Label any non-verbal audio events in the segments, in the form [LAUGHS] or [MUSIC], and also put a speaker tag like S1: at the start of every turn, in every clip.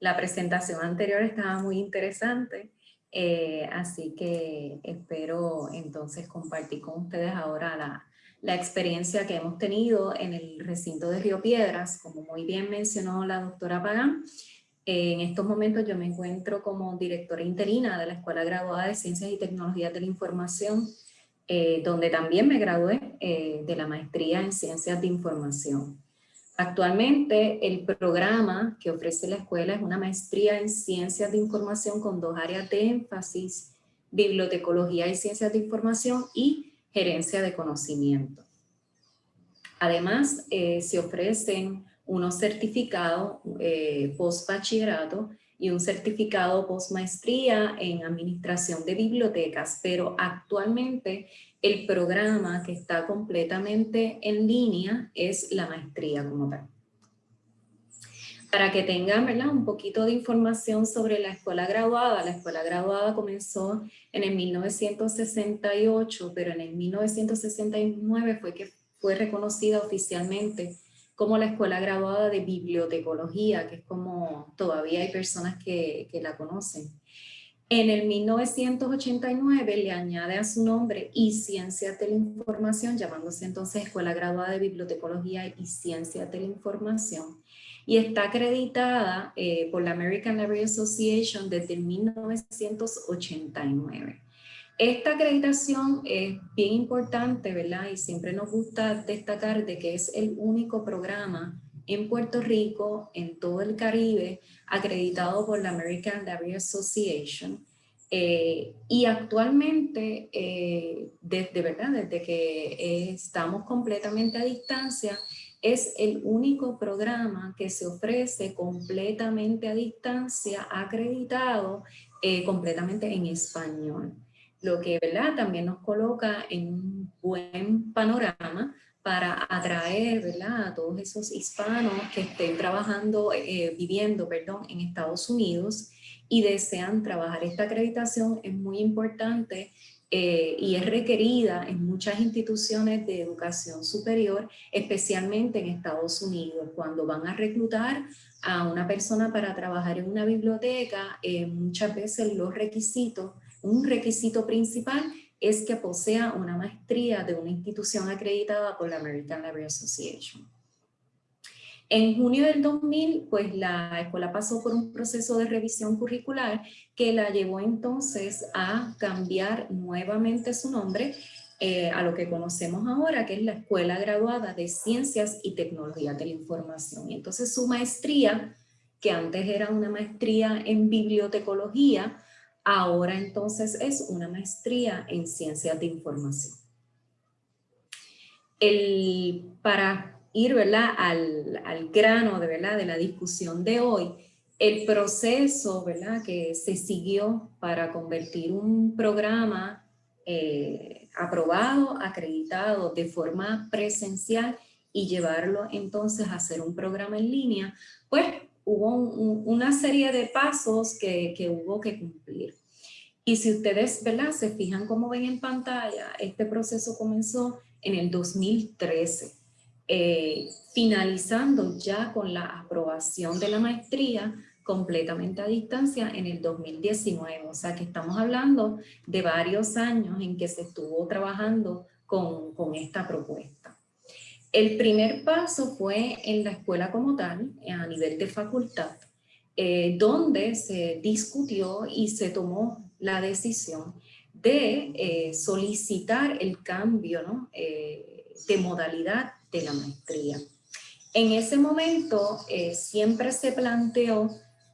S1: la presentación anterior estaba muy interesante, eh, así que espero entonces compartir con ustedes ahora la, la experiencia que hemos tenido en el recinto de Río Piedras, como muy bien mencionó la doctora Pagán, en estos momentos yo me encuentro como directora interina de la Escuela Graduada de Ciencias y Tecnologías de la Información, eh, donde también me gradué eh, de la maestría en Ciencias de Información. Actualmente el programa que ofrece la escuela es una maestría en Ciencias de Información con dos áreas de énfasis, Bibliotecología y Ciencias de Información y Gerencia de Conocimiento. Además, eh, se ofrecen unos certificados eh, post-bachillerato y un certificado post-maestría en administración de bibliotecas, pero actualmente el programa que está completamente en línea es la maestría como tal. Para que tengan un poquito de información sobre la escuela graduada, la escuela graduada comenzó en el 1968, pero en el 1969 fue que fue reconocida oficialmente como la Escuela Graduada de Bibliotecología, que es como todavía hay personas que la conocen. En el 1989 le añade a su nombre y Ciencias de la Información, llamándose entonces Escuela Graduada de Bibliotecología y Ciencias de la Información. Y está acreditada eh, por la American Library Association desde 1989. Esta acreditación es bien importante, ¿verdad? Y siempre nos gusta destacar de que es el único programa en Puerto Rico, en todo el Caribe, acreditado por la American Library Association. Eh, y actualmente, eh, desde, ¿verdad? desde que estamos completamente a distancia, es el único programa que se ofrece completamente a distancia, acreditado eh, completamente en español lo que ¿verdad? también nos coloca en un buen panorama para atraer a todos esos hispanos que estén trabajando, eh, viviendo perdón, en Estados Unidos y desean trabajar. Esta acreditación es muy importante eh, y es requerida en muchas instituciones de educación superior, especialmente en Estados Unidos. Cuando van a reclutar a una persona para trabajar en una biblioteca, eh, muchas veces los requisitos un requisito principal es que posea una maestría de una institución acreditada por la American Library Association. En junio del 2000, pues la escuela pasó por un proceso de revisión curricular que la llevó entonces a cambiar nuevamente su nombre eh, a lo que conocemos ahora, que es la Escuela Graduada de Ciencias y Tecnologías de la Información. Y entonces su maestría, que antes era una maestría en bibliotecología, Ahora entonces es una maestría en ciencias de información. El, para ir. Al, al, grano de, ¿verdad? de la discusión de hoy, el proceso ¿verdad? que se siguió para convertir un programa eh, aprobado, acreditado de forma presencial y llevarlo entonces a hacer un programa en línea, pues hubo una serie de pasos que, que, hubo que cumplir. Y si ustedes ¿verdad? se fijan como ven en pantalla, este proceso comenzó en el 2013, eh, finalizando ya con la aprobación de la maestría completamente a distancia en el 2019. O sea que estamos hablando de varios años en que se estuvo trabajando con, con esta propuesta. El primer paso fue en la escuela como tal, a nivel de facultad, eh, donde se discutió y se tomó la decisión de eh, solicitar el cambio eh, de modalidad de la maestría. En ese momento siempre se planteó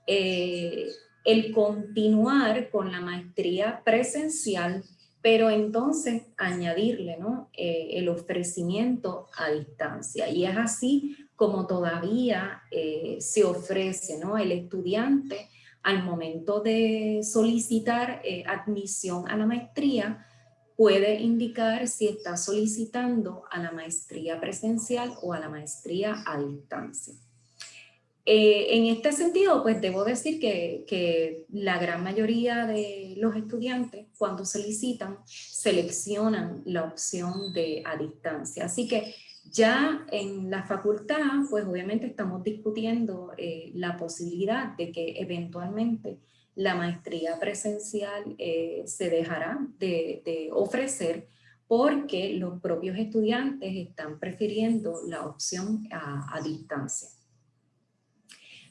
S1: el continuar con la maestría presencial pero entonces añadirle ¿no? Eh, el ofrecimiento a distancia. Y es así como todavía eh, se ofrece ¿no? el estudiante al momento de solicitar eh, admisión a la maestría, puede indicar si está solicitando a la maestría presencial o a la maestría a distancia. Eh, en este sentido, pues debo decir que, la gran mayoría de los estudiantes cuando solicitan seleccionan la opción de a distancia. Así que ya en la facultad, pues obviamente estamos discutiendo eh, la posibilidad de que eventualmente la maestría presencial eh, se dejará de, de ofrecer porque los propios estudiantes están prefiriendo la opción a, distancia.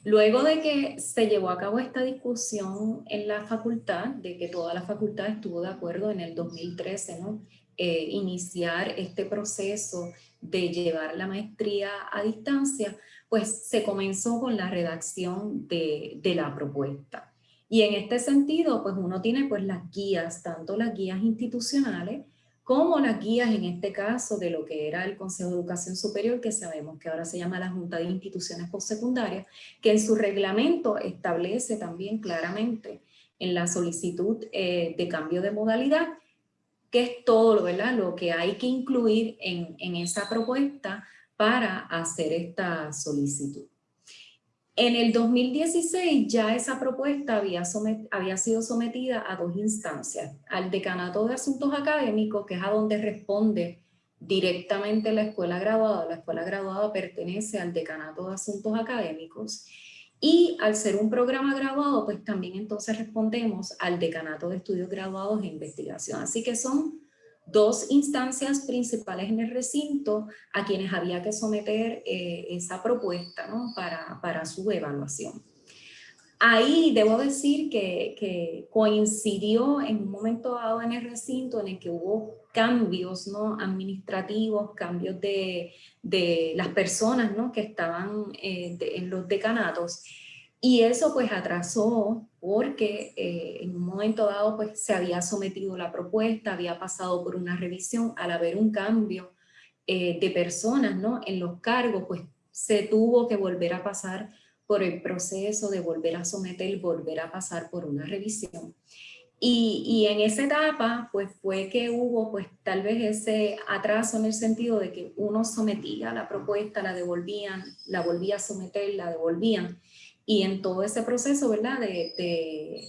S1: Luego de que se llevó a cabo esta discusión en la facultad, de que toda la facultad estuvo de acuerdo en el 2013, ¿no? Eh, iniciar este proceso de llevar la maestría a distancia, pues se comenzó con la redacción de, de la propuesta. Y en este sentido, pues uno tiene pues las guías, tanto las guías institucionales, como las guías en este caso de lo que era el Consejo de Educación Superior, que sabemos que ahora se llama la Junta de Instituciones Postsecundarias, que en su reglamento establece también claramente en la solicitud eh, de cambio de modalidad, que es todo lo que hay que incluir en esa propuesta para hacer esta solicitud. En el 2016 ya esa propuesta había, sido sometida a dos instancias, al Decanato de Asuntos Académicos, que es a donde responde directamente la escuela graduada, la escuela graduada pertenece al Decanato de Asuntos Académicos, y al ser un programa graduado, pues también entonces respondemos al Decanato de Estudios Graduados e Investigación. Así que son dos instancias principales en el recinto a quienes había que someter eh, esa propuesta para, para, su evaluación. Ahí debo decir que, que, coincidió en un momento dado en el recinto en el que hubo cambios ¿no? administrativos, cambios de, de las personas ¿no? que estaban eh, en los decanatos y eso pues atrasó porque eh, en un momento dado pues se había sometido la propuesta, había pasado por una revisión, al haber un cambio eh, de personas ¿no? en los cargos, pues se tuvo que volver a pasar por el proceso de volver a someter, volver a pasar por una revisión. Y, y, en esa etapa, pues fue que hubo pues tal vez ese atraso en el sentido de que uno sometía la propuesta, la devolvían, la volvía a someter, la devolvían. Y en todo ese proceso, ¿verdad? De,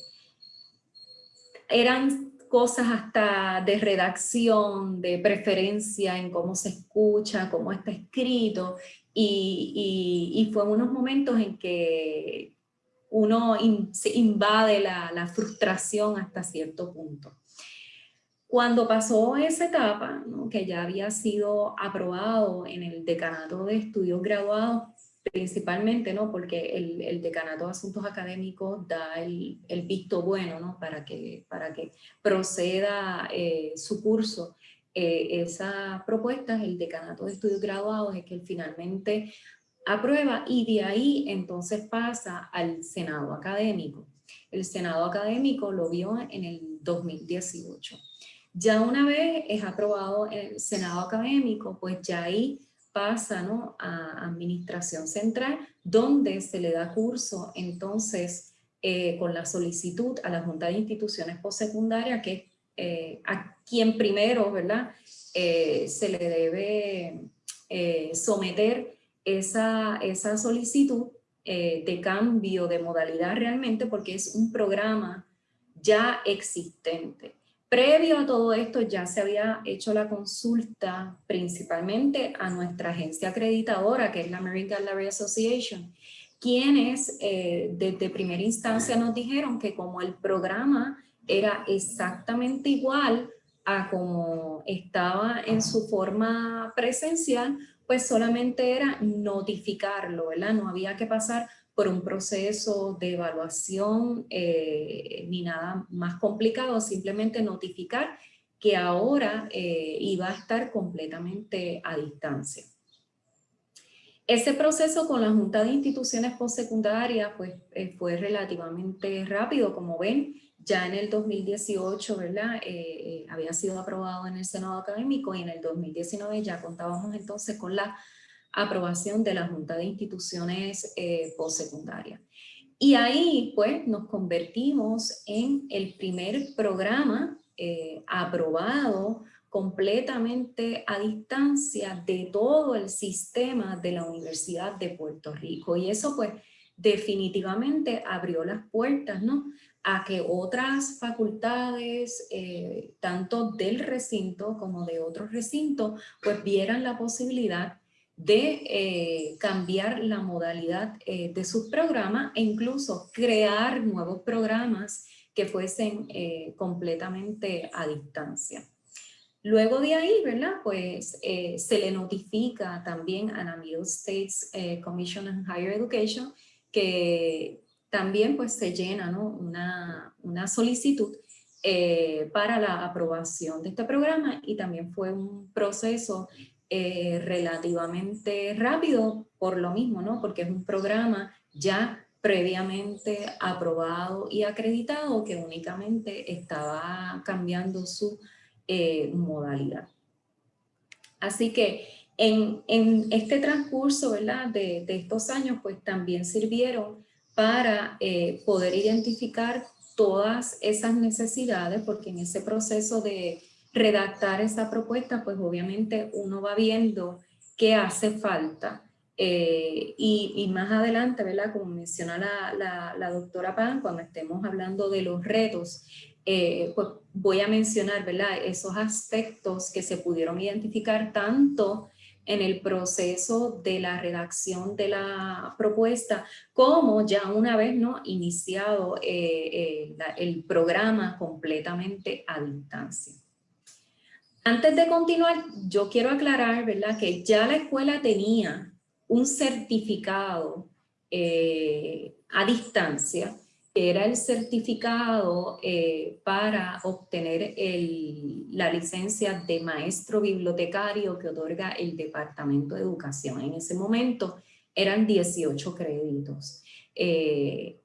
S1: eran cosas hasta de redacción, de preferencia en cómo se escucha, cómo está escrito, y, y, fue unos momentos en que uno se invade la, la, frustración hasta cierto punto. Cuando pasó esa etapa, que ya había sido aprobado en el decanato de estudios graduados, principalmente, ¿no? Porque el, el, Decanato de Asuntos Académicos da el, el, visto bueno, ¿no? Para que, para que proceda eh, su curso. Eh, esa propuesta, el Decanato de Estudios Graduados, es que finalmente aprueba y de ahí entonces pasa al Senado Académico. El Senado Académico lo vio en el 2018. Ya una vez es aprobado el Senado Académico, pues ya ahí pasa a Administración Central, donde se le da curso entonces eh, con la solicitud a la Junta de Instituciones Postsecundarias, que eh, a quien primero ¿verdad? Eh, se le debe someter esa, esa solicitud de cambio de modalidad realmente porque es un programa ya existente. Previo a todo esto ya se había hecho la consulta principalmente a nuestra agencia acreditadora, que es la American Gallery Association, quienes eh, desde primera instancia nos dijeron que como el programa era exactamente igual a como estaba en su forma presencial, pues solamente era notificarlo, ¿verdad? No había que pasar por un proceso de evaluación eh, ni nada más complicado, simplemente notificar que ahora eh, iba a estar completamente a distancia. Ese proceso con la Junta de Instituciones Postsecundarias pues, eh, fue relativamente rápido, como ven, ya en el 2018 ¿verdad? había sido aprobado en el Senado Académico y en el 2019 ya contábamos entonces con la aprobación de la Junta de Instituciones eh, Postsecundarias. Y ahí pues nos convertimos en el primer programa eh, aprobado completamente a distancia de todo el sistema de la Universidad de Puerto Rico. Y eso pues definitivamente abrió las puertas ¿no? a que otras facultades, eh, tanto del recinto como de otros recintos, pues vieran la posibilidad de eh, cambiar la modalidad eh, de sus programas e incluso crear nuevos programas que fuesen completamente a distancia. Luego de ahí, ¿verdad? Pues se le notifica también a la Middle States Commission on Higher Education que también pues se llena ¿no? una, una, solicitud eh, para la aprobación de este programa y también fue un proceso eh, relativamente rápido por lo mismo, ¿no? porque es un programa ya previamente aprobado y acreditado que únicamente estaba cambiando su eh, modalidad. Así que en, este transcurso ¿verdad? De, de, estos años, pues también sirvieron para eh, poder identificar todas esas necesidades, porque en ese proceso de redactar esa propuesta, pues obviamente uno va viendo qué hace falta. Eh, y, y, más adelante, ¿verdad? Como menciona la, la, la, doctora Pan, cuando estemos hablando de los retos, eh, pues voy a mencionar, ¿verdad? Esos aspectos que se pudieron identificar tanto en el proceso de la redacción de la propuesta, como ya una vez ¿no? iniciado eh, eh, el programa completamente a distancia. Antes de continuar, yo quiero aclarar ¿verdad? que ya la escuela tenía un certificado eh, a distancia era el certificado eh, para obtener la licencia de maestro bibliotecario que otorga el Departamento de Educación. En ese momento eran 18 créditos. Eh,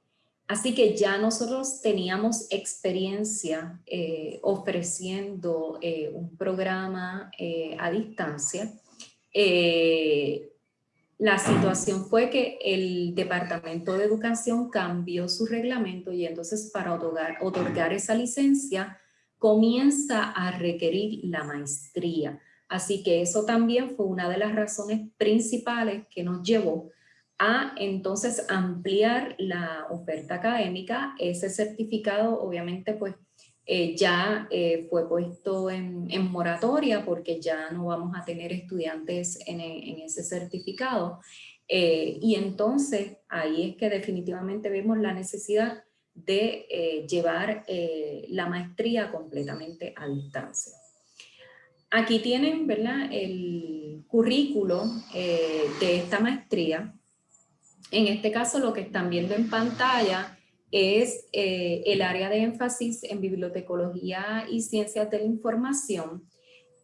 S1: así que ya nosotros teníamos experiencia eh, ofreciendo un programa a distancia. La situación fue que el Departamento de Educación cambió su reglamento y entonces para otorgar, otorgar esa licencia comienza a requerir la maestría. Así que eso también fue una de las razones principales que nos llevó a entonces ampliar la oferta académica. Ese certificado obviamente pues eh, ya eh, fue puesto en, moratoria porque ya no vamos a tener estudiantes en, ese certificado. Eh, y entonces ahí es que definitivamente vemos la necesidad de llevar la maestría completamente a distancia. Aquí tienen ¿verdad? el currículo de esta maestría. En este caso lo que están viendo en pantalla es eh, el área de énfasis en bibliotecología y ciencias de la información,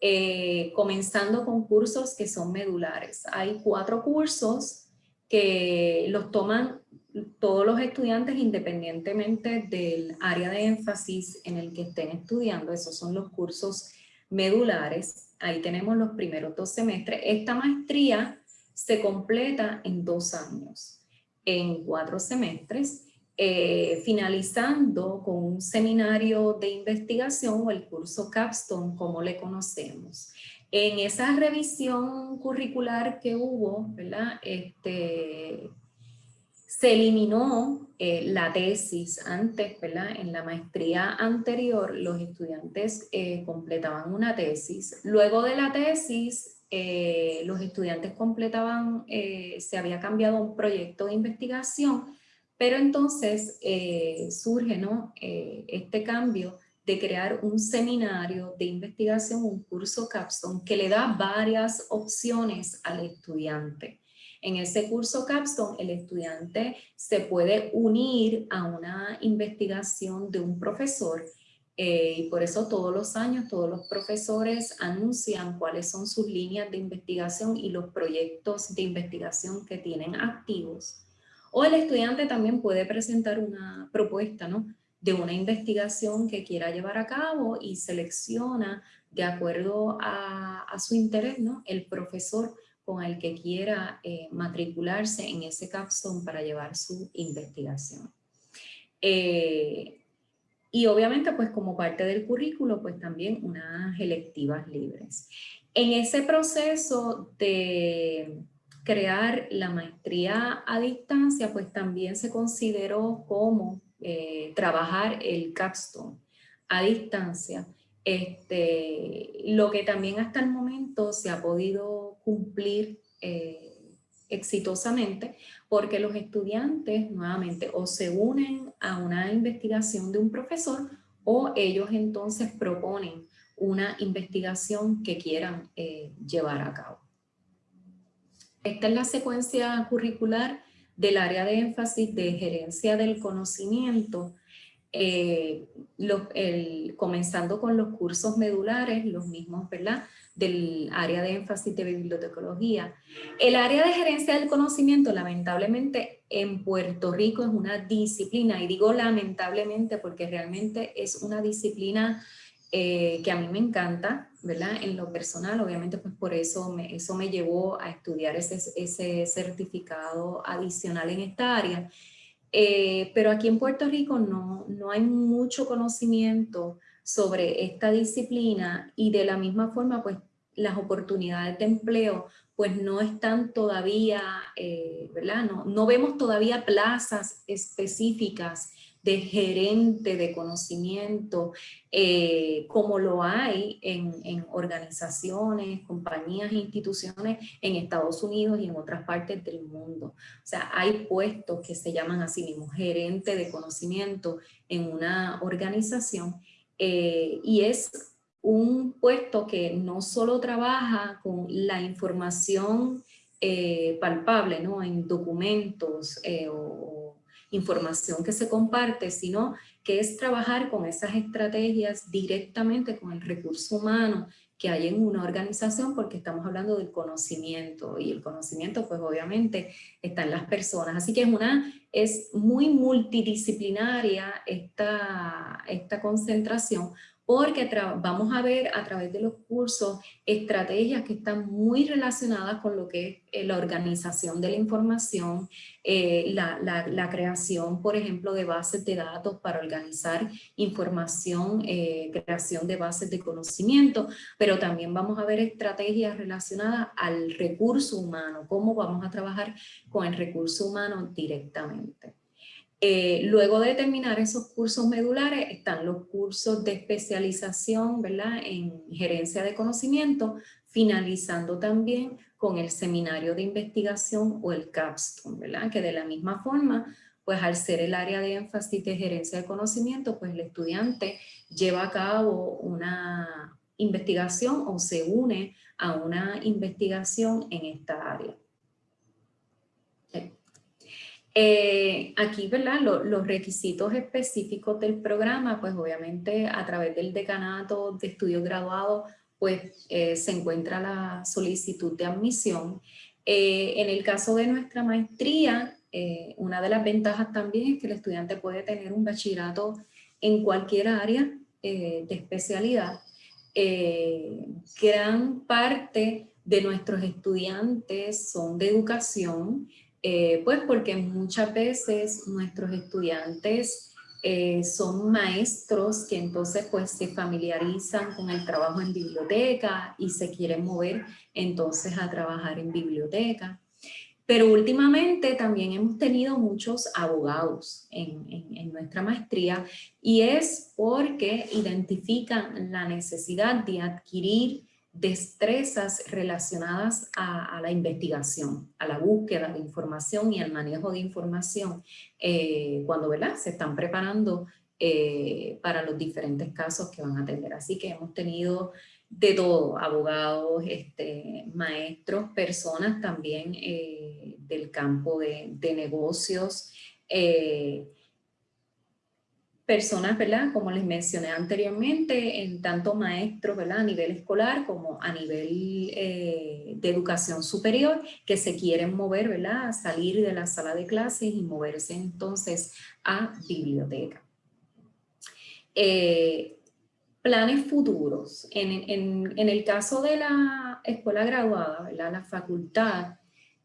S1: eh, comenzando con cursos que son medulares. Hay cuatro cursos que los toman todos los estudiantes independientemente del área de énfasis en el que estén estudiando. Esos son los cursos medulares. Ahí tenemos los primeros dos semestres. Esta maestría se completa en dos años, en cuatro semestres eh, finalizando con un seminario de investigación o el curso Capstone, como le conocemos. En esa revisión curricular que hubo, ¿verdad? Este, se eliminó eh, la tesis antes, ¿verdad? En la maestría anterior los estudiantes eh, completaban una tesis. Luego de la tesis, los estudiantes completaban, se había cambiado un proyecto de investigación pero entonces eh, surge ¿no? Eh, este cambio de crear un seminario de investigación, un curso capstone que le da varias opciones al estudiante. En ese curso capstone el estudiante se puede unir a una investigación de un profesor eh, y por eso todos los años todos los profesores anuncian cuáles son sus líneas de investigación y los proyectos de investigación que tienen activos. O el estudiante también puede presentar una propuesta ¿no? de una investigación que quiera llevar a cabo y selecciona de acuerdo a, su interés ¿no? el profesor con el que quiera eh, matricularse en ese capstone para llevar su investigación. Eh, y obviamente pues como parte del currículo pues también unas electivas libres. En ese proceso de crear la maestría a distancia, pues también se consideró como eh, trabajar el capstone a distancia. Este, lo que también hasta el momento se ha podido cumplir eh, exitosamente porque los estudiantes nuevamente o se unen a una investigación de un profesor o ellos entonces proponen una investigación que quieran eh, llevar a cabo. Esta es la secuencia curricular del área de énfasis de gerencia del conocimiento, eh, comenzando con los cursos medulares, los mismos, ¿verdad? Del área de énfasis de bibliotecología. El área de gerencia del conocimiento, lamentablemente, en Puerto Rico es una disciplina, y digo lamentablemente porque realmente es una disciplina eh, que a mí me encanta, ¿verdad? En lo personal, obviamente, pues por eso me, eso me llevó a estudiar ese, ese certificado adicional en esta área. Eh, pero aquí en Puerto Rico no, no hay mucho conocimiento sobre esta disciplina y de la misma forma, pues las oportunidades de empleo pues no están todavía, eh, ¿verdad? No, no vemos todavía plazas específicas de gerente de conocimiento, eh, como lo hay en, organizaciones, compañías, instituciones en Estados Unidos y en otras partes del mundo. O sea, hay puestos que se llaman así mismo gerente de conocimiento en una organización eh, y es un puesto que no solo trabaja con la información eh, palpable ¿no? en documentos o información que se comparte, sino que es trabajar con esas estrategias directamente con el recurso humano que hay en una organización porque estamos hablando del conocimiento y el conocimiento pues obviamente está en las personas. Así que es, una, es muy multidisciplinaria esta, esta concentración porque vamos a ver a través de los cursos estrategias que están muy relacionadas con lo que es eh, la organización de la información, eh, la, creación, por ejemplo, de bases de datos para organizar información, eh, creación de bases de conocimiento, pero también vamos a ver estrategias relacionadas al recurso humano, cómo vamos a trabajar con el recurso humano directamente. Eh, luego de terminar esos cursos medulares están los cursos de especialización ¿verdad? en gerencia de conocimiento, finalizando también con el seminario de investigación o el capstone, ¿verdad? que de la misma forma, pues al ser el área de énfasis de gerencia de conocimiento, pues el estudiante lleva a cabo una investigación o se une a una investigación en esta área. Eh, aquí, ¿verdad? los requisitos específicos del programa, pues obviamente a través del decanato de estudios graduados, pues eh, se encuentra la solicitud de admisión. Eh, en el caso de nuestra maestría, una de las ventajas también es que el estudiante puede tener un bachillerato en cualquier área de especialidad. gran parte de nuestros estudiantes son de educación, eh, pues porque muchas veces nuestros estudiantes eh, son maestros que entonces pues se familiarizan con el trabajo en biblioteca y se quieren mover entonces a trabajar en biblioteca. Pero últimamente también hemos tenido muchos abogados en, en, nuestra maestría y es porque identifican la necesidad de adquirir destrezas relacionadas a, la investigación, a la búsqueda de información y al manejo de información eh, cuando ¿verdad? se están preparando eh, para los diferentes casos que van a atender. Así que hemos tenido de todo, abogados, este, maestros, personas también eh, del campo de, de negocios, personas, ¿verdad? Como les mencioné anteriormente, en tanto maestros, ¿verdad? A nivel escolar como a nivel eh, de educación superior, que se quieren mover, ¿verdad? Salir de la sala de clases y moverse entonces a biblioteca. Eh, planes futuros. En, el caso de la escuela graduada, ¿verdad? La facultad,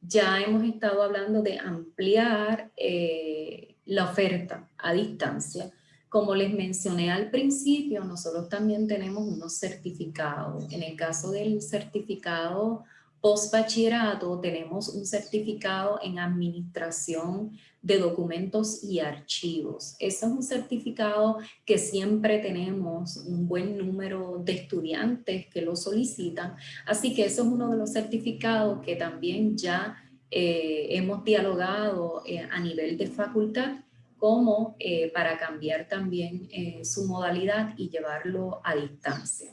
S1: ya hemos estado hablando de ampliar eh, la oferta a distancia como les mencioné al principio, nosotros también tenemos unos certificados. En el caso del certificado post bachillerato tenemos un certificado en administración de documentos y archivos. Ese es un certificado que siempre tenemos un buen número de estudiantes que lo solicitan, así que eso es uno de los certificados que también ya eh, hemos dialogado eh, a nivel de facultad como eh, para cambiar también su modalidad y llevarlo a distancia.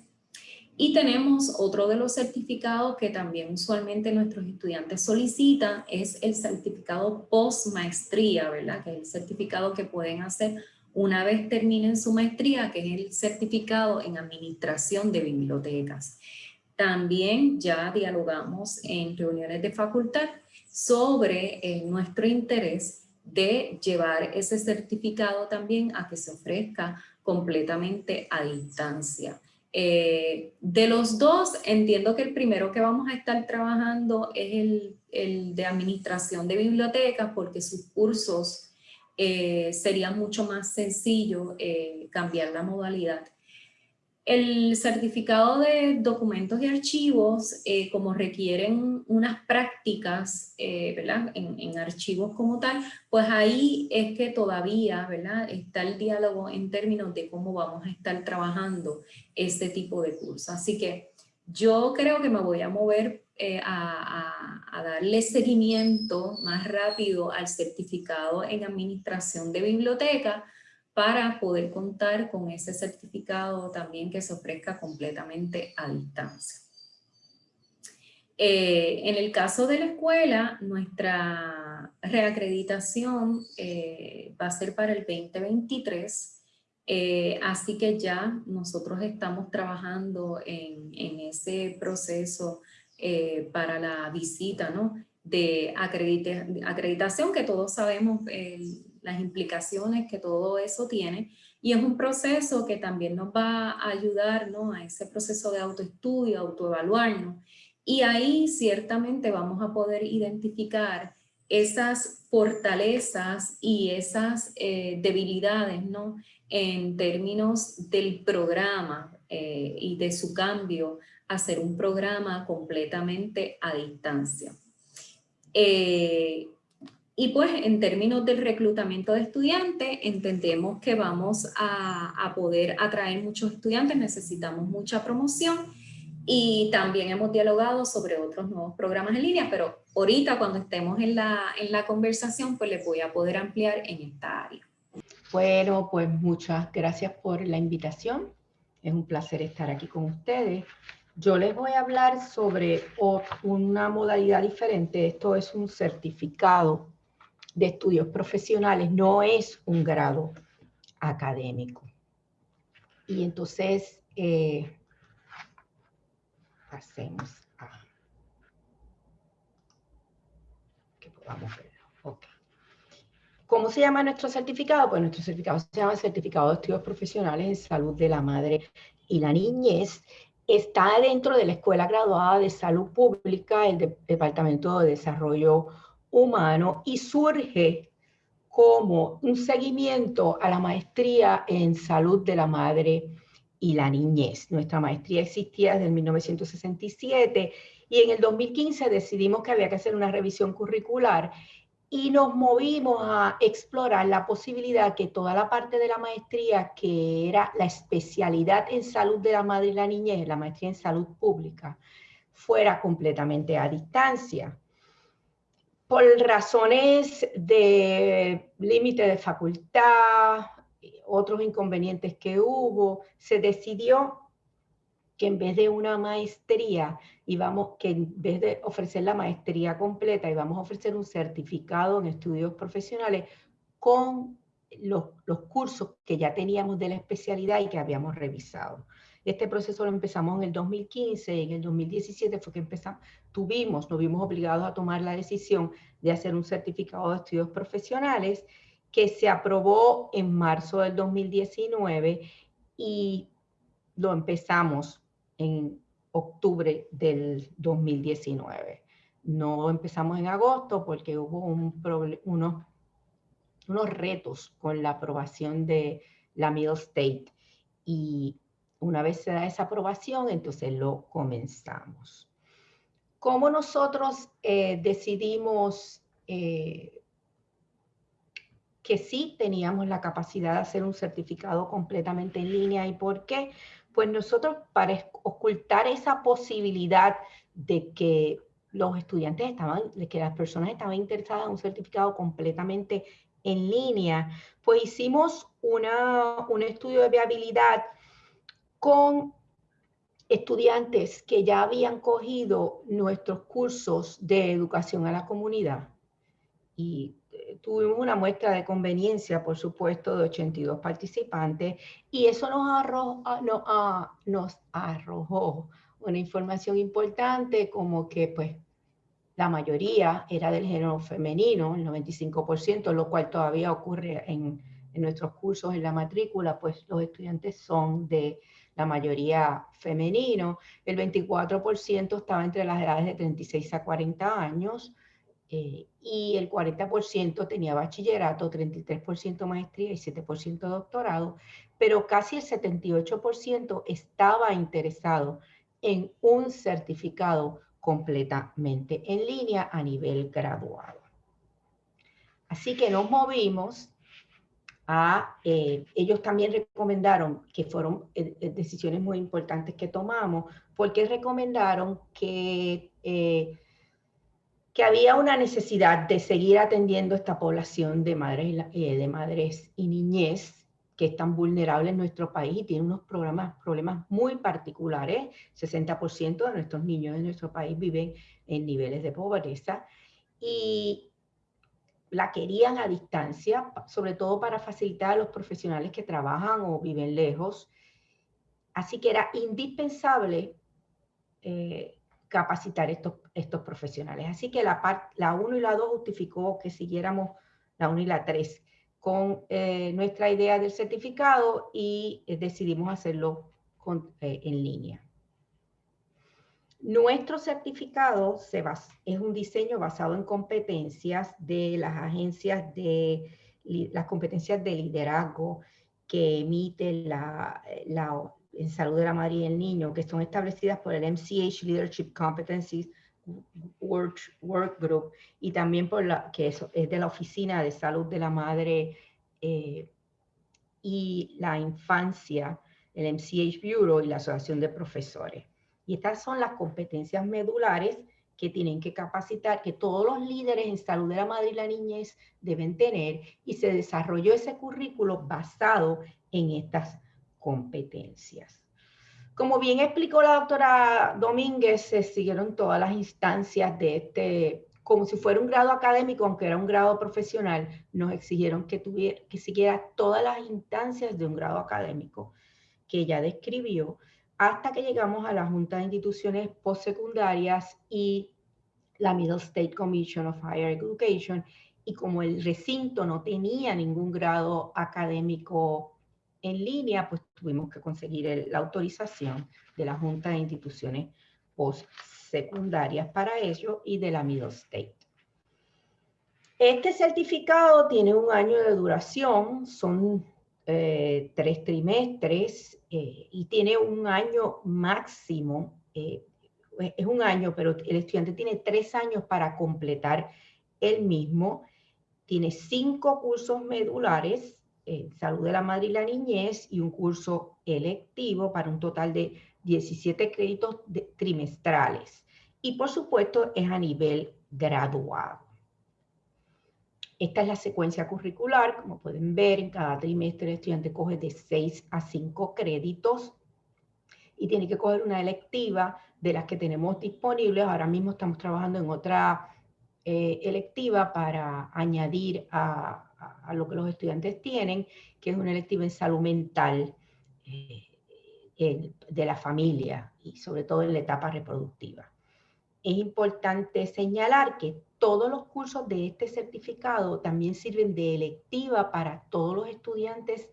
S1: Y tenemos otro de los certificados que también usualmente nuestros estudiantes solicitan, es el certificado post maestría, ¿verdad? Que es el certificado que pueden hacer una vez terminen su maestría, que es el certificado en administración de bibliotecas. También ya dialogamos en reuniones de facultad sobre eh, nuestro interés de llevar ese certificado también a que se ofrezca completamente a distancia. Eh, de los dos, entiendo que el primero que vamos a estar trabajando es el, de administración de bibliotecas porque sus cursos eh, sería mucho más sencillo eh, cambiar la modalidad. El certificado de documentos y archivos, eh, como requieren unas prácticas eh. En, archivos como tal, pues ahí es que todavía está el diálogo en términos de cómo vamos a estar trabajando este tipo de curso. Así que yo creo que me voy a mover eh, a, darle seguimiento más rápido al certificado en administración de biblioteca, para poder contar con ese certificado también que se ofrezca completamente a distancia. Eh, en el caso de la escuela, nuestra reacreditación eh, va a ser para el 2023, eh, así que ya nosotros estamos trabajando en, en ese proceso para la visita ¿no? de acreditación, que todos sabemos las implicaciones que todo eso tiene. Y es un proceso que también nos va a ayudar ¿no? a ese proceso de autoestudio, autoevaluarnos. Y ahí ciertamente vamos a poder identificar esas fortalezas y esas eh, debilidades ¿no? en términos del programa eh, y de su cambio a ser un programa completamente a distancia. Eh, y pues en términos del reclutamiento de estudiantes, entendemos que vamos a, poder atraer muchos estudiantes, necesitamos mucha promoción y también hemos dialogado sobre otros nuevos programas en línea, pero ahorita cuando estemos en la, en la conversación, pues les voy a poder ampliar en esta área.
S2: Bueno, pues muchas gracias por la invitación. Es un placer estar aquí con ustedes. Yo les voy a hablar sobre una modalidad diferente. Esto es un certificado de estudios profesionales, no es un grado académico. Y entonces, eh, hacemos a que podamos ver. ¿Cómo se llama nuestro certificado? Pues nuestro certificado se llama Certificado de Estudios Profesionales en Salud de la Madre y la Niñez. Está dentro de la Escuela Graduada de Salud Pública, el Departamento de Desarrollo humano y surge como un seguimiento a la maestría en salud de la madre y la niñez. Nuestra maestría existía desde 1967 y en el 2015 decidimos que había que hacer una revisión curricular y nos movimos a explorar la posibilidad que toda la parte de la maestría que era la especialidad en salud de la madre y la niñez, la maestría en salud pública, fuera completamente a distancia por razones de límite de facultad, otros inconvenientes que hubo, se decidió que en vez de una maestría, íbamos, que en vez de ofrecer la maestría completa, íbamos a ofrecer un certificado en estudios profesionales con los, los cursos que ya teníamos de la especialidad y que habíamos revisado. Este proceso lo empezamos en el 2015 y en el 2017 fue que empezamos, tuvimos, nos vimos obligados a tomar la decisión de hacer un certificado de estudios profesionales que se aprobó en marzo del 2019 y lo empezamos en octubre del 2019. No empezamos en agosto porque hubo un unos, unos retos con la aprobación de la Middle State y una vez se da esa aprobación, entonces lo comenzamos. ¿Cómo nosotros eh, decidimos eh, que sí teníamos la capacidad de hacer un certificado completamente en línea y por qué? Pues nosotros para ocultar esa posibilidad de que los estudiantes estaban, de que las personas estaban interesadas en un certificado completamente en línea, pues hicimos una, un estudio de viabilidad con estudiantes que ya habían cogido nuestros cursos de educación a la comunidad. Y eh, tuvimos una muestra de conveniencia, por supuesto, de 82 participantes y eso nos arrojó, ah, ah, nos arrojó una información importante como que pues la mayoría era del género femenino, el 95%, lo cual todavía ocurre en, en nuestros cursos en la matrícula, pues los estudiantes son de la mayoría femenino, el 24% estaba entre las edades de 36 a 40 años eh, y el 40% tenía bachillerato, 33% maestría y 7% doctorado, pero casi el 78% estaba interesado en un certificado completamente en línea a nivel graduado. Así que nos movimos eh, ellos también recomendaron, que fueron eh, eh, decisiones muy importantes que tomamos, porque recomendaron que, que había una necesidad de seguir atendiendo esta población de madres, de madres y niñez que están vulnerables en nuestro país y tienen unos programas, problemas muy particulares. 60% de nuestros niños en nuestro país viven en niveles de pobreza. Y, la querían a distancia, sobre todo para facilitar a los profesionales que trabajan o viven lejos. Así que era indispensable eh, capacitar estos, estos profesionales. Así que la, la 1 y la 2 justificó que siguiéramos la 1 y la 3 con eh, nuestra idea del certificado y eh, decidimos hacerlo en línea. Nuestro certificado se es un diseño basado en competencias de las agencias de las competencias de liderazgo que emite la, salud de la madre y el niño, que son establecidas por el MCH Leadership Competencies Work, Work Group y también por la que es, es de la Oficina de Salud de la Madre eh, y la Infancia, el MCH Bureau y la Asociación de Profesores. Y estas son las competencias medulares que tienen que capacitar, que todos los líderes en salud de la madre y la niñez deben tener y se desarrolló ese currículo basado en estas competencias. Como bien explicó la doctora Domínguez, se siguieron todas las instancias de este, como si fuera un grado académico, aunque era un grado profesional, nos exigieron que, tuviera, que siguiera todas las instancias de un grado académico que ella describió hasta que llegamos a la Junta de Instituciones Postsecundarias y la Middle State Commission of Higher Education, y como el recinto no tenía ningún grado académico en línea, pues tuvimos que conseguir la autorización de la Junta de Instituciones Postsecundarias para ello y de la Middle State. Este certificado tiene un año de duración, son eh, tres trimestres eh, y tiene un año máximo, eh, es un año, pero el estudiante tiene tres años para completar el mismo. Tiene cinco cursos medulares, salud de la madre y la niñez, y un curso electivo para un total de 17 créditos trimestrales. Y por supuesto es a nivel graduado. Esta es la secuencia curricular, como pueden ver, en cada trimestre el estudiante coge de 6 a 5 créditos y tiene que coger una electiva de las que tenemos disponibles. Ahora mismo estamos trabajando en otra eh, electiva para añadir a, lo que los estudiantes tienen, que es una electiva en salud mental eh, de la familia y sobre todo en la etapa reproductiva. Es importante señalar que todos los cursos de este certificado también sirven de electiva para todos los estudiantes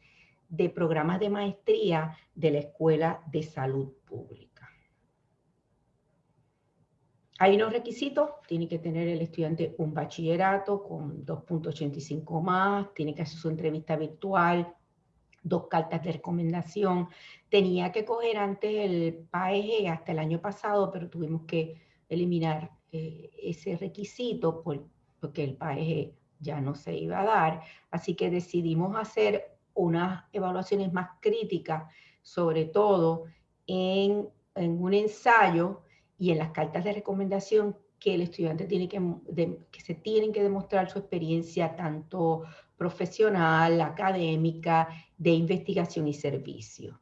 S2: de programas de maestría de la Escuela de Salud Pública. Hay unos requisitos, tiene que tener el estudiante un bachillerato con 2.85 más, tiene que hacer su entrevista virtual, dos cartas de recomendación. Tenía que coger antes el PAEG hasta el año pasado, pero tuvimos que eliminar eh, ese requisito porque el país ya no se iba a dar. Así que decidimos hacer unas evaluaciones más críticas, sobre todo en, un ensayo y en las cartas de recomendación que el estudiante tiene que, que se tienen que demostrar su experiencia tanto profesional, académica, de investigación y servicio.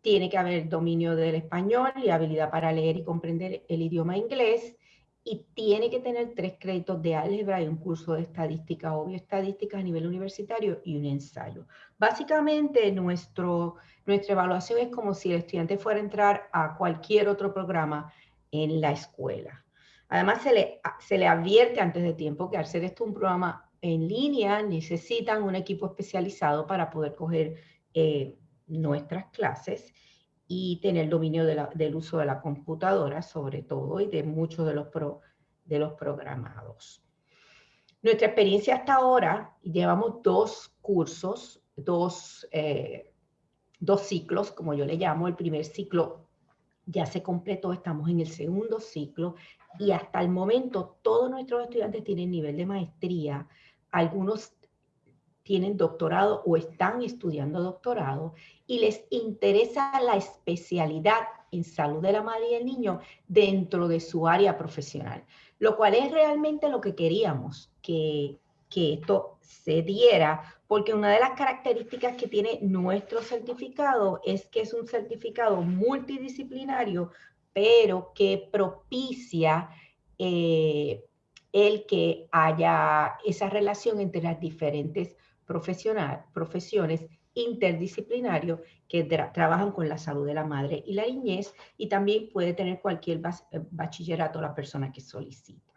S2: Tiene que haber dominio del español y habilidad para leer y comprender el idioma inglés y tiene que tener tres créditos de álgebra y un curso de estadística o bioestadística a nivel universitario y un ensayo. Básicamente nuestro, nuestra evaluación es como si el estudiante fuera a entrar a cualquier otro programa en la escuela. Además se le, se le advierte antes de tiempo que al ser esto un programa en línea necesitan un equipo especializado para poder coger eh, nuestras clases y tener dominio del uso de la computadora, sobre todo, y de muchos de los, de los programados. Nuestra experiencia hasta ahora, llevamos dos cursos, dos, eh, dos ciclos, como yo le llamo. El primer ciclo ya se completó, estamos en el segundo ciclo, y hasta el momento todos nuestros estudiantes tienen nivel de maestría, algunos tienen doctorado o están estudiando doctorado y les interesa la especialidad en salud de la madre y el niño dentro de su área profesional, lo cual es realmente lo que queríamos, que, que esto se diera, porque una de las características que tiene nuestro certificado es que es un certificado multidisciplinario, pero que propicia eh, el que haya esa relación entre las diferentes profesional, profesiones interdisciplinarios que trabajan con la salud de la madre y la niñez y también puede tener cualquier eh, bachillerato la persona que solicita.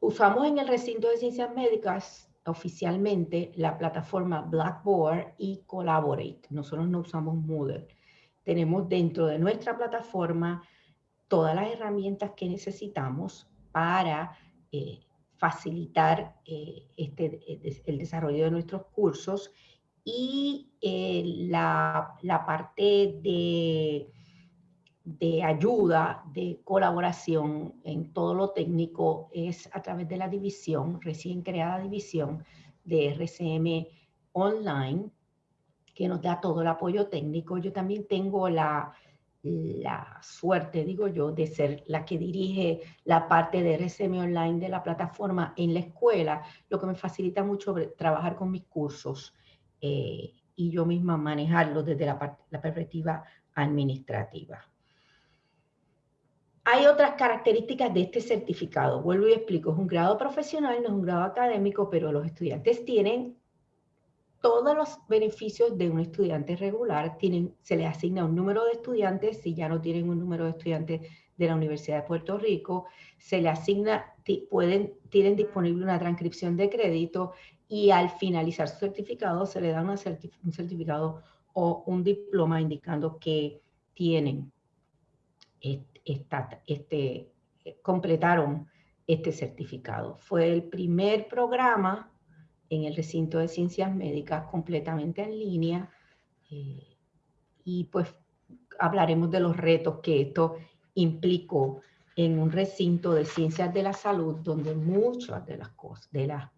S2: Usamos en el recinto de ciencias médicas oficialmente la plataforma Blackboard y Collaborate. Nosotros no usamos Moodle. Tenemos dentro de nuestra plataforma todas las herramientas que necesitamos para eh, facilitar eh, este, eh, el desarrollo de nuestros cursos y eh, la, la, parte de, de ayuda, de colaboración en todo lo técnico es a través de la división, recién creada división de RCM Online, que nos da todo el apoyo técnico. Yo también tengo la, la suerte, digo yo, de ser la que dirige la parte de RCM Online de la plataforma en la escuela, lo que me facilita mucho trabajar con mis cursos eh, y yo misma manejarlos desde la, la perspectiva administrativa. Hay otras características de este certificado. Vuelvo y explico, es un grado profesional, no es un grado académico, pero los estudiantes tienen todos los beneficios de un estudiante regular, tienen, se les asigna un número de estudiantes, si ya no tienen un número de estudiantes de la Universidad de Puerto Rico, se le asigna, tienen disponible una transcripción de crédito y al finalizar su certificado se le da un certificado o un diploma indicando que tienen, este, completaron este certificado. Fue el primer programa en el recinto de ciencias médicas completamente en línea eh, y pues hablaremos de los retos que esto implicó en un recinto de ciencias de la salud donde muchas de las cosas, de, las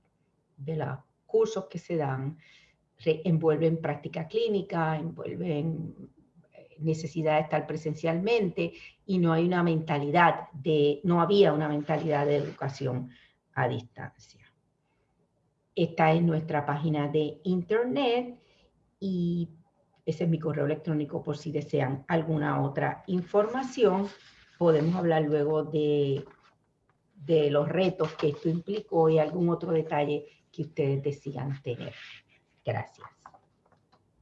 S2: de los cursos que se dan envuelven práctica clínica, envuelven eh, necesidad de estar presencialmente y no hay una mentalidad de, no había una mentalidad de educación a distancia. Esta es nuestra página de internet y ese es mi correo electrónico por si desean alguna otra información. Podemos hablar luego de, de los retos que esto implicó y algún otro detalle que ustedes decidan tener. Gracias.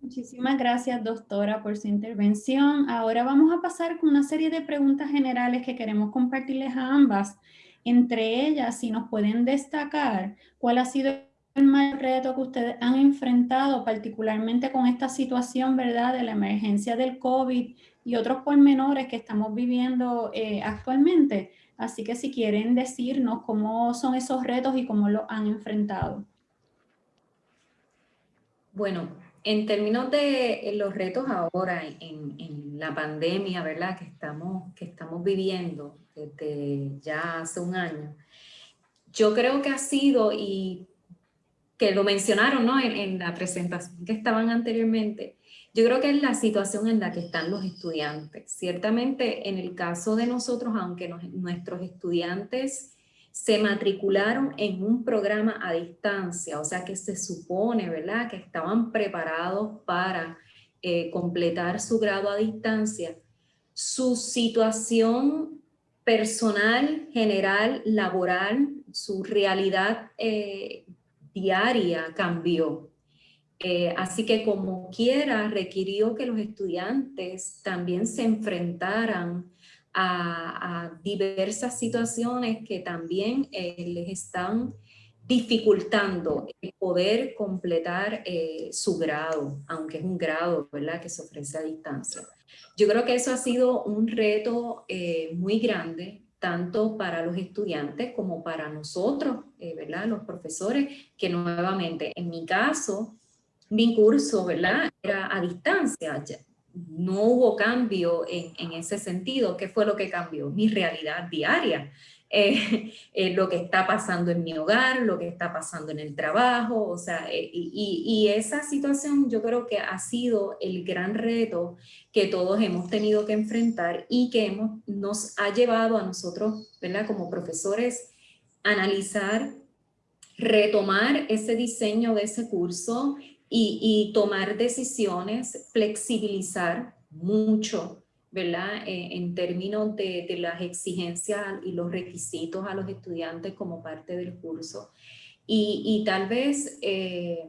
S3: Muchísimas gracias, doctora, por su intervención. Ahora vamos a pasar con una serie de preguntas generales que queremos compartirles a ambas. Entre ellas, si nos pueden destacar cuál ha sido mayor reto que ustedes han enfrentado, particularmente con esta situación, ¿verdad?, de la emergencia del COVID y otros pormenores que estamos viviendo eh, actualmente. Así que si quieren decirnos cómo son esos retos y cómo los han enfrentado.
S1: Bueno, en términos de los retos ahora en, en, la pandemia, ¿verdad? Que estamos, que estamos viviendo desde ya hace un año, yo creo que ha sido, y que lo mencionaron ¿no? en, la presentación que estaban anteriormente, yo creo que es la situación en la que están los estudiantes. Ciertamente en el caso de nosotros, aunque nuestros estudiantes se matricularon en un programa a distancia, o sea que se supone, ¿verdad?, que estaban preparados para eh, completar su grado a distancia, su situación personal, general, laboral, su realidad eh, diaria cambió. Eh, así que como quiera, requirió que los estudiantes también se enfrentaran a, diversas situaciones que también eh, les están dificultando el poder completar eh, su grado, aunque es un grado ¿verdad? que se ofrece a distancia. Yo creo que eso ha sido un reto muy grande, tanto para los estudiantes como para nosotros, ¿verdad? los profesores, que nuevamente en mi caso, mi curso, ¿verdad? Era a distancia, no hubo cambio en, ese sentido. ¿Qué fue lo que cambió? Mi realidad diaria. Eh, [LAUGHS] eh, lo que está pasando en mi hogar, lo que está pasando en el trabajo, o sea, eh, y, esa situación yo creo que ha sido el gran reto que todos hemos tenido que enfrentar y que hemos, nos ha llevado a nosotros, ¿verdad? Como profesores, analizar, retomar ese diseño de ese curso y, tomar decisiones, flexibilizar mucho, ¿verdad? Eh, en términos de, las exigencias y los requisitos a los estudiantes como parte del curso. Y, tal vez eh,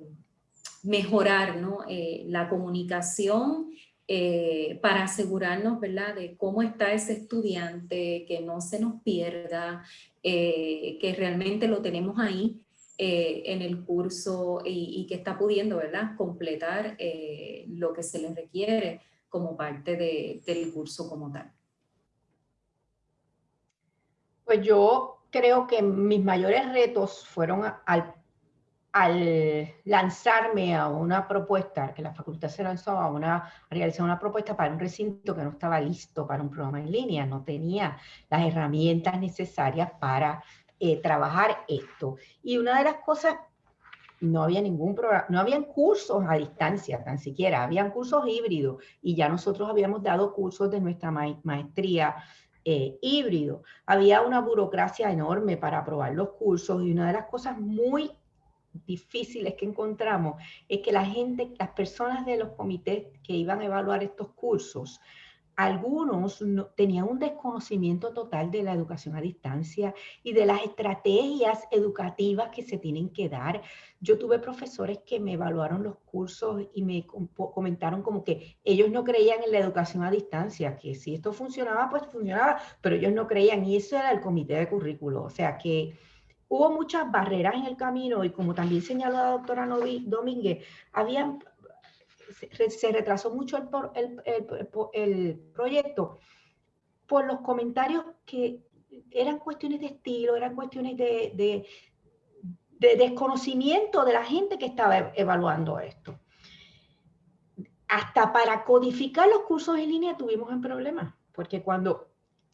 S1: mejorar ¿no? Eh, la comunicación para asegurarnos, ¿verdad? De cómo está ese estudiante, que no se nos pierda, que realmente lo tenemos ahí eh, en el curso y, que está pudiendo ¿verdad? completar eh, lo que se le requiere como parte del curso como tal.
S2: Pues yo creo que mis mayores retos fueron al, al lanzarme a una propuesta, que la facultad se lanzó a, una, a realizar una propuesta para un recinto que no estaba listo para un programa en línea, no tenía las herramientas necesarias para eh, trabajar esto. Y una de las cosas, no había ningún programa, no habían cursos a distancia tan siquiera, habían cursos híbridos y ya nosotros habíamos dado cursos de nuestra maestría eh, híbrido. Había una burocracia enorme para aprobar los cursos y una de las cosas muy difíciles que encontramos es que la gente, las personas de los comités que iban a evaluar estos cursos, algunos no, tenían un desconocimiento total de la educación a distancia y de las estrategias educativas que se tienen que dar. Yo tuve profesores que me evaluaron los cursos y me comentaron como que ellos no creían en la educación a distancia, que si esto funcionaba, pues funcionaba, pero ellos no creían y eso era el comité de currículo. O sea que hubo muchas barreras en el camino y como también señaló la doctora Domínguez, habían se, retrasó mucho el, proyecto por los comentarios que eran cuestiones de estilo, eran cuestiones de, de, de, desconocimiento de la gente que estaba evaluando esto. Hasta para codificar los cursos en línea tuvimos un problema, porque cuando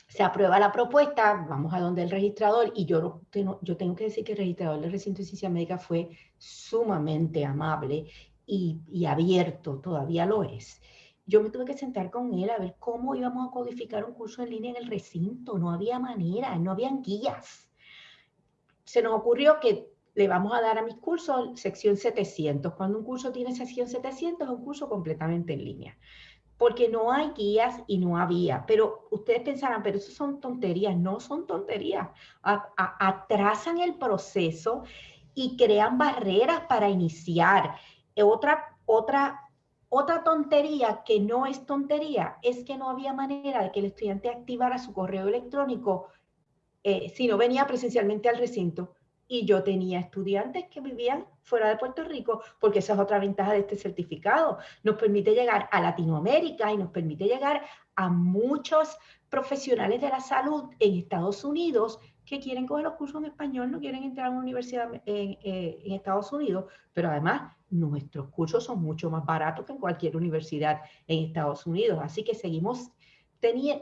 S2: se aprueba la propuesta, vamos a donde el registrador, y yo, yo tengo que decir que el registrador del recinto de ciencia médica fue sumamente amable y, abierto, todavía lo es. Yo me tuve que sentar con él a ver cómo íbamos a codificar un curso en línea en el recinto. No había manera, no habían guías. Se nos ocurrió que le vamos a dar a mis cursos sección 700. Cuando un curso tiene sección 700 es un curso completamente en línea. Porque no hay guías y no había. Pero ustedes pensarán, pero eso son tonterías. No son tonterías. atrasan el proceso y crean barreras para iniciar. Otra, otra, otra tontería que no es tontería es que no había manera de que el estudiante activara su correo electrónico eh, si no venía presencialmente al recinto. Y yo tenía estudiantes que vivían fuera de Puerto Rico, porque esa es otra ventaja de este certificado. Nos permite llegar a Latinoamérica y nos permite llegar a muchos profesionales de la salud en Estados Unidos que quieren coger los cursos en español, no quieren entrar a una universidad en, eh, en Estados Unidos, pero además nuestros cursos son mucho más baratos que en cualquier universidad en Estados Unidos. Así que seguimos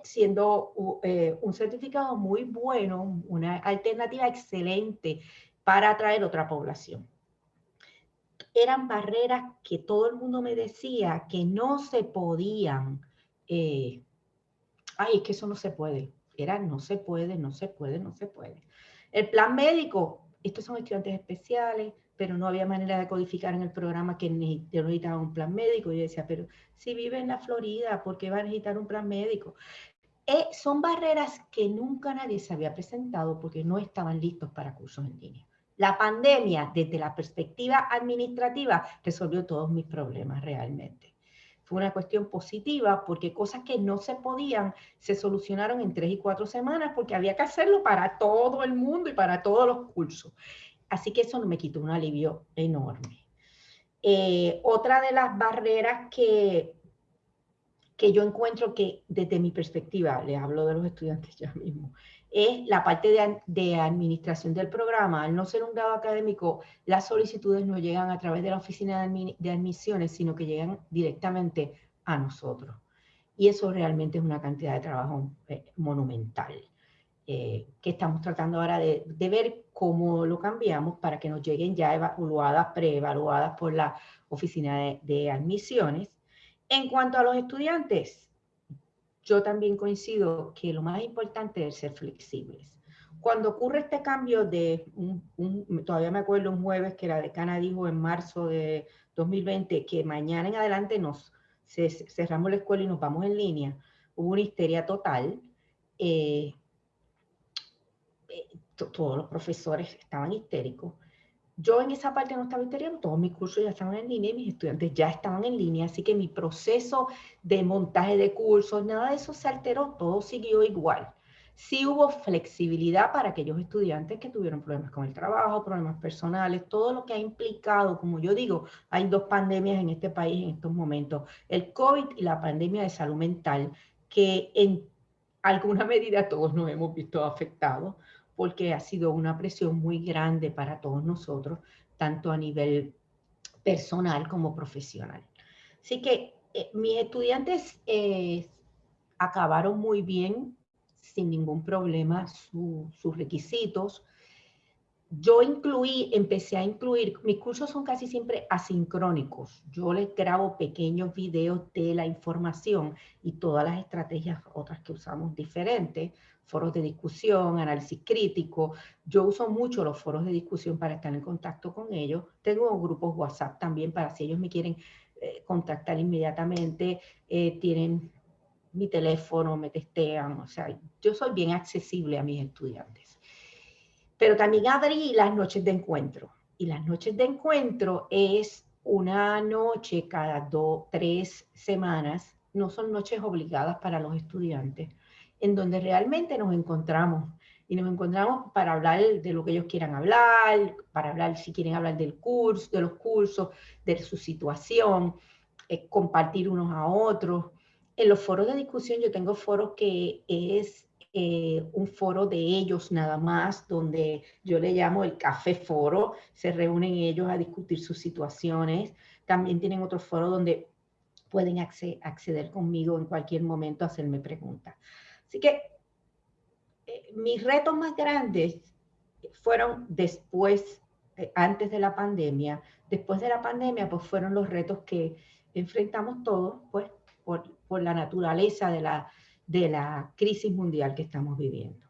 S2: siendo eh, un certificado muy bueno, una alternativa excelente para atraer otra población. Eran barreras que todo el mundo me decía que no se podían. Eh, ay, es que eso no se puede. Era no se puede, no se puede, no se puede. El plan médico, estos son estudiantes especiales, pero no había manera de codificar en el programa que necesitaba un plan médico. Y yo decía, pero si vive en la Florida, ¿por qué va a necesitar un plan médico? Eh, son barreras que nunca nadie se había presentado porque no estaban listos para cursos en línea. La pandemia, desde la perspectiva administrativa, resolvió todos mis problemas realmente. Una cuestión positiva porque cosas que no se podían se solucionaron en tres y cuatro semanas porque había que hacerlo para todo el mundo y para todos los cursos. Así que eso me quitó un alivio enorme. Eh, otra de las barreras que, que yo encuentro que desde mi perspectiva, les hablo de los estudiantes [LAUGHS] ya mismo, es la parte de, administración del programa. Al no ser un grado académico, las solicitudes no llegan a través de la oficina de, admisiones, sino que llegan directamente a nosotros. Y eso realmente es una cantidad de trabajo eh, monumental. Eh, que estamos tratando ahora de, ver cómo lo cambiamos para que nos lleguen ya evaluadas, preevaluadas por la oficina de admisiones. En cuanto a los estudiantes, yo también coincido que lo más importante es ser flexibles. Cuando ocurre este cambio de, todavía me acuerdo un jueves que la decana dijo en marzo de 2020 que mañana en adelante nos cerramos la escuela y nos vamos en línea, hubo una histeria total. Eh, eh, todos los profesores estaban histéricos. Yo en esa parte no estaba histérica, todos mis cursos ya estaban en línea y mis estudiantes ya estaban en línea, así que mi proceso de montaje de cursos, nada de eso se alteró, todo siguió igual. Sí hubo flexibilidad para aquellos estudiantes que tuvieron problemas con el trabajo, problemas personales, todo lo que ha implicado, como yo digo, hay dos pandemias en este país en estos momentos, el COVID y la pandemia de salud mental, que en alguna medida todos nos hemos visto afectados porque ha sido una presión muy grande para todos nosotros, tanto a nivel personal como profesional. Así que eh, mis estudiantes eh, acabaron muy bien, sin ningún problema, sus requisitos yo incluí, empecé a incluir, mis cursos son casi siempre asincrónicos. Yo les grabo pequeños videos de la información y todas las estrategias otras que usamos diferentes, foros de discusión, análisis crítico. Yo uso mucho los foros de discusión para estar en contacto con ellos. Tengo grupos WhatsApp también para si ellos me quieren eh, contactar inmediatamente, eh, tienen mi teléfono, me testean. O sea, yo soy bien accesible a mis estudiantes. Pero también abrí las noches de encuentro. Y las noches de encuentro es una noche cada dos, tres semanas. No son noches obligadas para los estudiantes, en donde realmente nos encontramos. Y nos encontramos para hablar de lo que ellos quieran hablar, para hablar si quieren hablar del curso, de los cursos, de su situación, eh, compartir unos a otros. En los foros de discusión yo tengo foros que es eh, un foro de ellos nada más, donde yo le llamo el café foro, se reúnen ellos a discutir sus situaciones. También tienen otro foro donde pueden acceder conmigo en cualquier momento a hacerme preguntas. Así que eh, mis retos más grandes fueron después, eh, antes de la pandemia. Después de la pandemia, pues fueron los retos que enfrentamos todos, pues por, por la naturaleza de la, de la crisis mundial que estamos viviendo.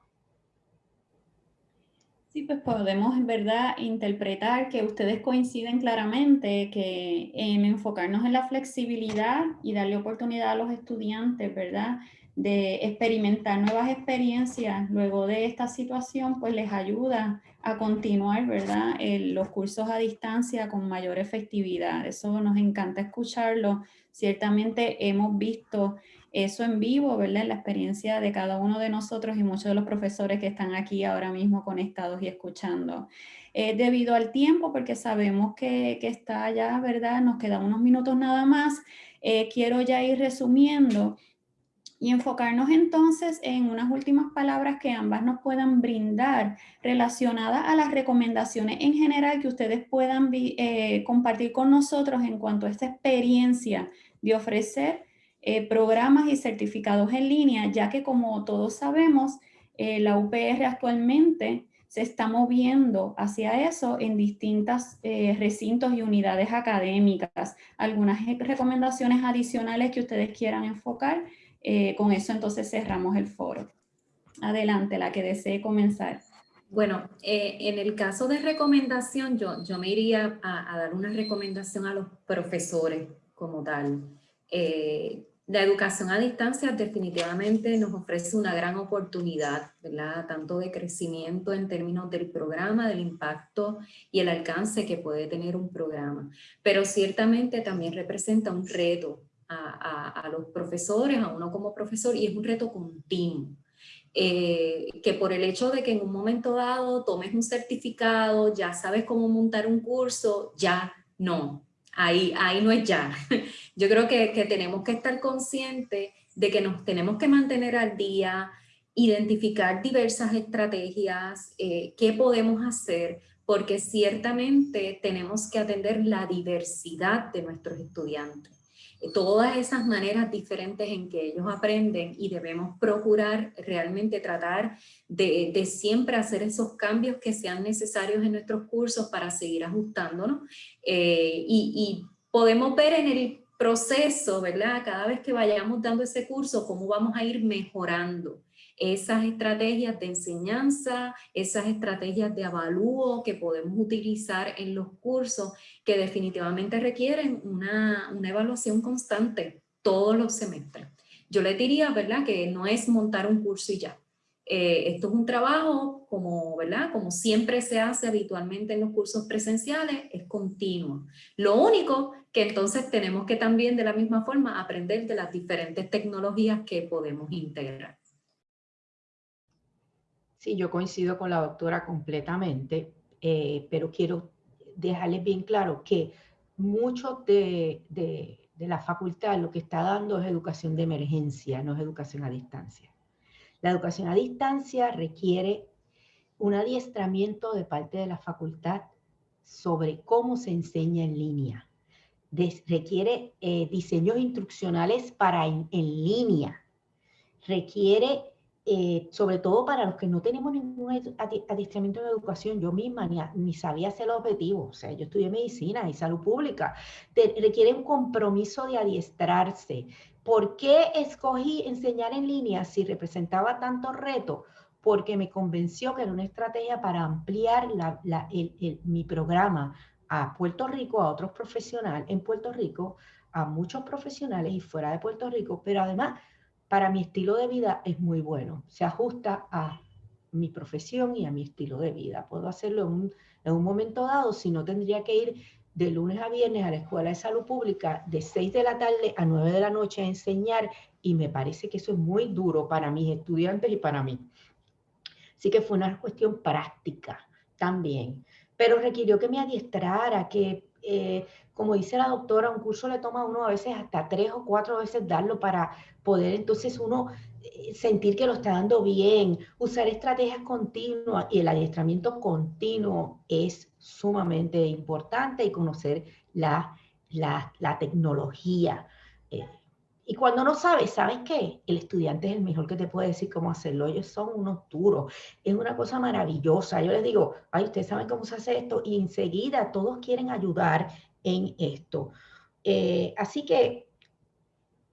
S3: Sí, pues podemos en verdad interpretar que ustedes coinciden claramente que en enfocarnos en la flexibilidad y darle oportunidad a los estudiantes, ¿verdad? De experimentar nuevas experiencias luego de esta situación, pues les ayuda a continuar, ¿verdad? los cursos a distancia con mayor efectividad. Eso nos encanta escucharlo. Ciertamente hemos visto eso en vivo, ¿verdad? La experiencia de cada uno de nosotros y muchos de los profesores que están aquí ahora mismo conectados y escuchando. Eh, debido al tiempo, porque sabemos que, que, está ya, ¿verdad? Nos quedan unos minutos nada más. Eh, quiero ya ir resumiendo y enfocarnos entonces en unas últimas palabras que ambas nos puedan brindar relacionadas a las recomendaciones en general que ustedes puedan eh, compartir con nosotros en cuanto a esta experiencia de ofrecer eh, programas y certificados en línea, ya que como todos sabemos, eh, la UPR actualmente se está moviendo hacia eso en distintos recintos y unidades académicas. Algunas recomendaciones adicionales que ustedes quieran enfocar eh, con eso entonces cerramos el foro. Adelante, la que desee comenzar.
S1: Bueno, eh, en el caso de recomendación, yo, yo me iría a, dar una recomendación a los profesores como tal. Eh, la educación a distancia definitivamente nos ofrece una gran oportunidad. Tanto de crecimiento en términos del programa, del impacto y el alcance que puede tener un programa. Pero ciertamente también representa un reto a, los profesores, a uno como profesor, y es un reto continuo. Eh, que por el hecho de que en un momento dado tomes un certificado, ya sabes cómo montar un curso, ya no, ahí, ahí no es ya. Yo creo que, que tenemos que estar conscientes de que nos tenemos que mantener al día, identificar diversas estrategias, eh, qué podemos hacer, porque ciertamente tenemos que atender la diversidad de nuestros estudiantes. Todas esas maneras diferentes en que ellos aprenden y debemos procurar realmente tratar de, siempre hacer esos cambios que sean necesarios en nuestros cursos para seguir ajustándonos eh, y, y podemos ver en el proceso, ¿verdad? Cada vez que vayamos dando ese curso, cómo vamos a ir mejorando esas estrategias de enseñanza, esas estrategias de avalúo que podemos utilizar en los cursos que definitivamente requieren una, evaluación constante todos los semestres. Yo le diría, ¿verdad?, que no es montar un curso y ya. Eh, esto es un trabajo como, ¿verdad? como siempre se hace habitualmente en los cursos presenciales, es continuo. Lo único que entonces tenemos que también de la misma forma aprender de las diferentes tecnologías que podemos integrar.
S2: Sí, yo coincido con la doctora completamente, eh, pero quiero dejarles bien claro que mucho de, de, la facultad lo que está dando es educación de emergencia, no es educación a distancia. La educación a distancia requiere un adiestramiento de parte de la facultad sobre cómo se enseña en línea. Requiere eh, diseños instruccionales para en, línea. Requiere eh, sobre todo para los que no tenemos ningún adiestramiento en educación, yo misma ni, ni, sabía hacer el objetivo, o sea, yo estudié medicina y salud pública, requiere un compromiso de adiestrarse. ¿Por qué escogí enseñar en línea si representaba tanto reto? Porque me convenció que era una estrategia para ampliar mi programa a Puerto Rico, a otros profesionales en Puerto Rico, a muchos profesionales y fuera de Puerto Rico, pero además para mi estilo de vida es muy bueno. Se ajusta a mi profesión y a mi estilo de vida. Puedo hacerlo en un, momento dado, si no tendría que ir de lunes a viernes a la Escuela de Salud Pública de 6 de la tarde a 9 de la noche a enseñar y me parece que eso es muy duro para mis estudiantes y para mí. Así que fue una cuestión práctica también, pero requirió que me adiestrara, que eh, como dice la doctora, un curso le toma a uno a veces hasta tres o cuatro veces darlo para poder entonces uno eh, sentir que lo está dando bien, usar estrategias continuas y el adiestramiento continuo es sumamente importante y conocer la, la, la tecnología. Eh, y cuando no sabes, ¿sabes qué? El estudiante es el mejor que te puede decir cómo hacerlo. Ellos son unos duros. Es una cosa maravillosa. Yo les digo, ay, ustedes saben cómo se hace esto. Y enseguida todos quieren ayudar en esto. Eh, así que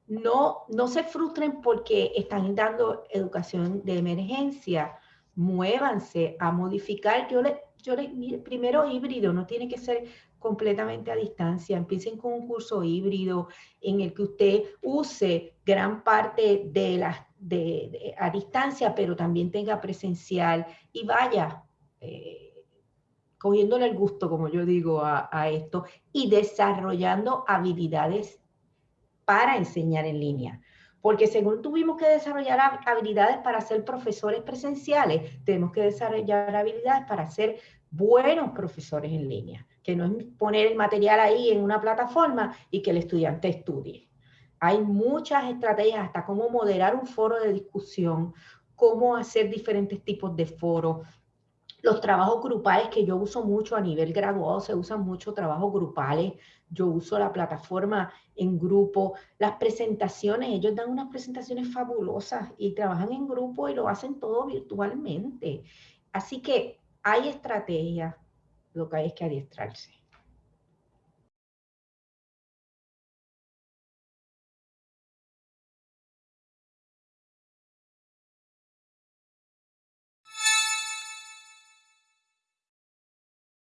S2: no, no se frustren porque están dando educación de emergencia. Muévanse a modificar. Yo le, yo le, primero híbrido, no tiene que ser completamente a distancia. Empiecen con un curso híbrido en el que usted use gran parte de las de, a distancia, pero también tenga presencial y vaya eh, cogiéndole el gusto, como yo digo, a, a esto y desarrollando habilidades para enseñar en línea. Porque según tuvimos que desarrollar habilidades para ser profesores presenciales, tenemos que desarrollar habilidades para ser buenos profesores en línea, que no es poner el material ahí en una plataforma y que el estudiante estudie. Hay muchas estrategias, hasta cómo moderar un foro de discusión, cómo hacer diferentes tipos de foros. Los trabajos grupales que yo uso mucho a nivel graduado, se usan mucho trabajos grupales. Yo uso la plataforma en grupo. Las presentaciones, ellos dan unas presentaciones fabulosas y trabajan en grupo y lo hacen todo virtualmente. Así que hay estrategias, lo que hay es que adiestrarse.